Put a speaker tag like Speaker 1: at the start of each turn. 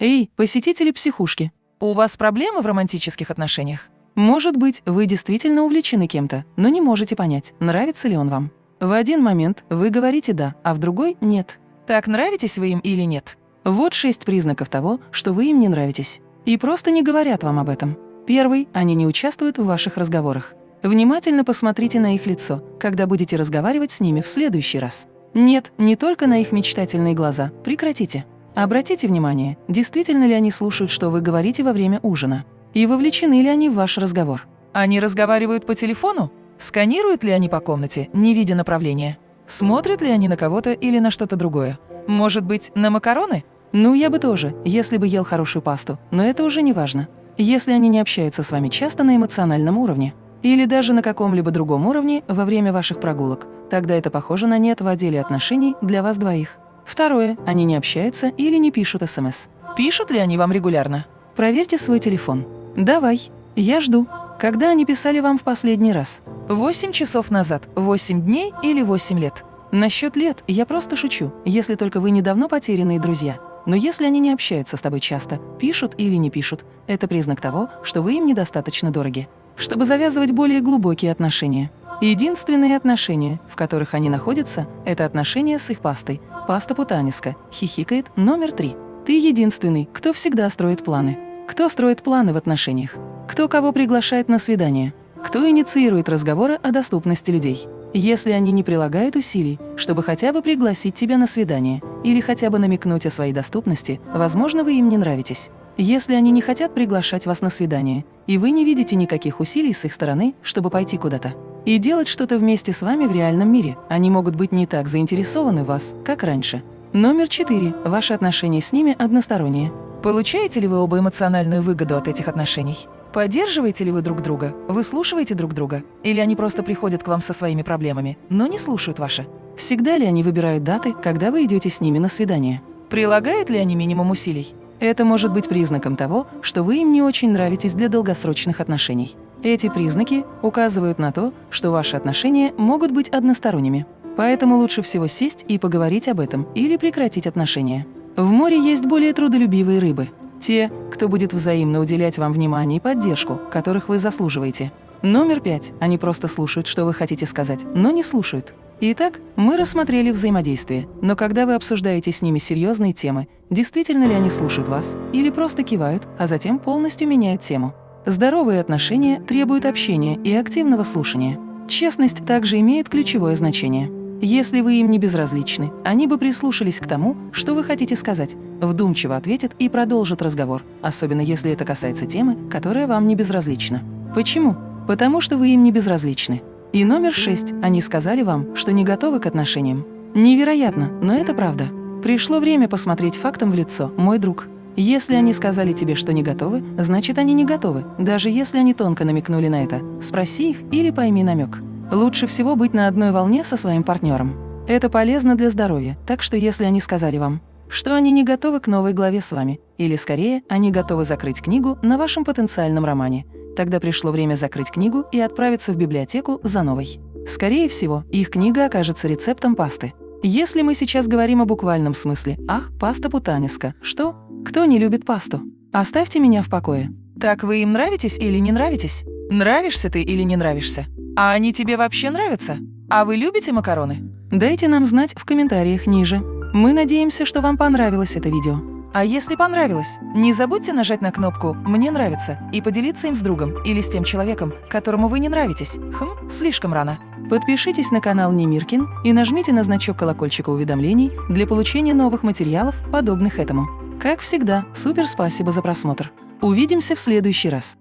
Speaker 1: Эй, посетители психушки, у вас проблемы в романтических отношениях? Может быть, вы действительно увлечены кем-то, но не можете понять, нравится ли он вам. В один момент вы говорите «да», а в другой – «нет». Так нравитесь вы им или нет? Вот шесть признаков того, что вы им не нравитесь. И просто не говорят вам об этом. Первый – они не участвуют в ваших разговорах. Внимательно посмотрите на их лицо, когда будете разговаривать с ними в следующий раз. Нет, не только на их мечтательные глаза. Прекратите. Обратите внимание, действительно ли они слушают, что вы говорите во время ужина. И вовлечены ли они в ваш разговор. Они разговаривают по телефону? Сканируют ли они по комнате, не видя направления? Смотрят ли они на кого-то или на что-то другое? Может быть, на макароны? Ну, я бы тоже, если бы ел хорошую пасту, но это уже не важно. Если они не общаются с вами часто на эмоциональном уровне, или даже на каком-либо другом уровне во время ваших прогулок, тогда это похоже на нет в отделе отношений для вас двоих. Второе. Они не общаются или не пишут СМС. Пишут ли они вам регулярно? Проверьте свой телефон. Давай. Я жду. Когда они писали вам в последний раз? 8 часов назад, 8 дней или 8 лет? Насчет лет я просто шучу, если только вы недавно потерянные друзья. Но если они не общаются с тобой часто, пишут или не пишут, это признак того, что вы им недостаточно дороги. Чтобы завязывать более глубокие отношения. Единственные отношения, в которых они находятся, это отношения с их пастой. Паста Путаниска хихикает номер три. Ты единственный, кто всегда строит планы. Кто строит планы в отношениях? Кто кого приглашает на свидание? Кто инициирует разговоры о доступности людей? Если они не прилагают усилий, чтобы хотя бы пригласить тебя на свидание или хотя бы намекнуть о своей доступности, возможно, вы им не нравитесь. Если они не хотят приглашать вас на свидание, и вы не видите никаких усилий с их стороны, чтобы пойти куда-то, и делать что-то вместе с вами в реальном мире, они могут быть не так заинтересованы в вас, как раньше. Номер четыре. Ваши отношения с ними односторонние. Получаете ли вы оба эмоциональную выгоду от этих отношений? Поддерживаете ли вы друг друга? Выслушиваете друг друга? Или они просто приходят к вам со своими проблемами, но не слушают ваши? Всегда ли они выбирают даты, когда вы идете с ними на свидание? Прилагают ли они минимум усилий? Это может быть признаком того, что вы им не очень нравитесь для долгосрочных отношений. Эти признаки указывают на то, что ваши отношения могут быть односторонними. Поэтому лучше всего сесть и поговорить об этом или прекратить отношения. В море есть более трудолюбивые рыбы – те, кто будет взаимно уделять вам внимание и поддержку, которых вы заслуживаете. Номер пять. Они просто слушают, что вы хотите сказать, но не слушают. Итак, мы рассмотрели взаимодействие, но когда вы обсуждаете с ними серьезные темы, действительно ли они слушают вас или просто кивают, а затем полностью меняют тему. Здоровые отношения требуют общения и активного слушания. Честность также имеет ключевое значение. Если вы им не безразличны, они бы прислушались к тому, что вы хотите сказать, вдумчиво ответят и продолжат разговор, особенно если это касается темы, которая вам не безразлична. Почему? Потому что вы им не безразличны. И номер шесть. Они сказали вам, что не готовы к отношениям. Невероятно, но это правда. Пришло время посмотреть фактом в лицо, мой друг. Если они сказали тебе, что не готовы, значит, они не готовы, даже если они тонко намекнули на это. Спроси их или пойми намек. Лучше всего быть на одной волне со своим партнером. Это полезно для здоровья, так что если они сказали вам, что они не готовы к новой главе с вами, или скорее, они готовы закрыть книгу на вашем потенциальном романе, тогда пришло время закрыть книгу и отправиться в библиотеку за новой. Скорее всего, их книга окажется рецептом пасты. Если мы сейчас говорим о буквальном смысле «Ах, паста путаниска», что? Кто не любит пасту? Оставьте меня в покое. Так вы им нравитесь или не нравитесь? Нравишься ты или не нравишься? А они тебе вообще нравятся? А вы любите макароны? Дайте нам знать в комментариях ниже. Мы надеемся, что вам понравилось это видео. А если понравилось, не забудьте нажать на кнопку «Мне нравится» и поделиться им с другом или с тем человеком, которому вы не нравитесь. Хм, слишком рано. Подпишитесь на канал Немиркин и нажмите на значок колокольчика уведомлений для получения новых материалов, подобных этому. Как всегда, супер спасибо за просмотр. Увидимся в следующий раз.